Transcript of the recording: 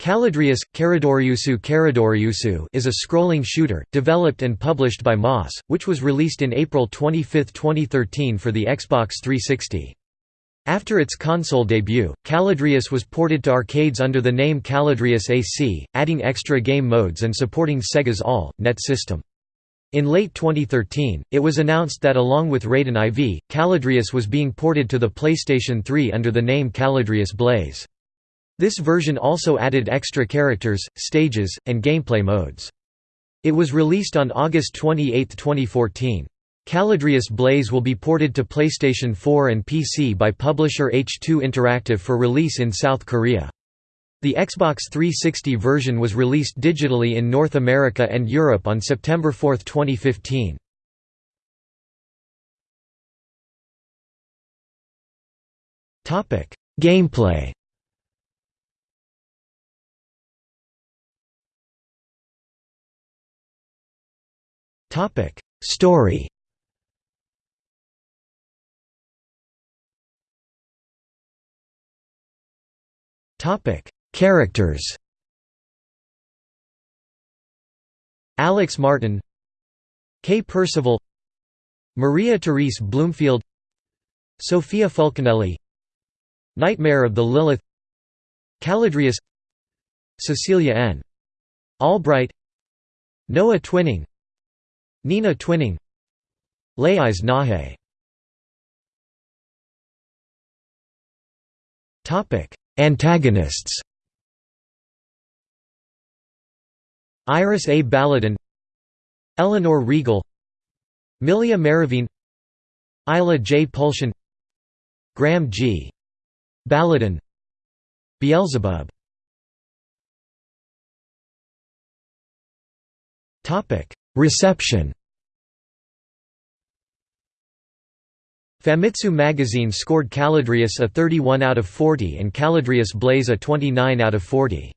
Caladrius, Karadoriusu Karadoriusu is a scrolling shooter, developed and published by Moss, which was released in April 25, 2013 for the Xbox 360. After its console debut, Caladrius was ported to arcades under the name Caladrius AC, adding extra game modes and supporting Sega's All. Net system. In late 2013, it was announced that along with Raiden IV, Caladrius was being ported to the PlayStation 3 under the name Caladrius Blaze. This version also added extra characters, stages, and gameplay modes. It was released on August 28, 2014. Caladrius Blaze will be ported to PlayStation 4 and PC by publisher H2 Interactive for release in South Korea. The Xbox 360 version was released digitally in North America and Europe on September 4, 2015. Gameplay Topic. Story. Topic. Characters. Alex Martin. Kay Percival. Maria Therese Bloomfield. Sophia Fulcanelli Nightmare of the Lilith. Caladrius. Cecilia N. Albright. Noah Twining Nina Twining Lais Nahe. Topic Antagonists. Iris A. Baladin Eleanor Regal Milia Maravine. Isla J. Pulsion Graham G. Baladin Beelzebub Reception Famitsu magazine scored Caladrius a 31 out of 40 and Caladrius Blaze a 29 out of 40.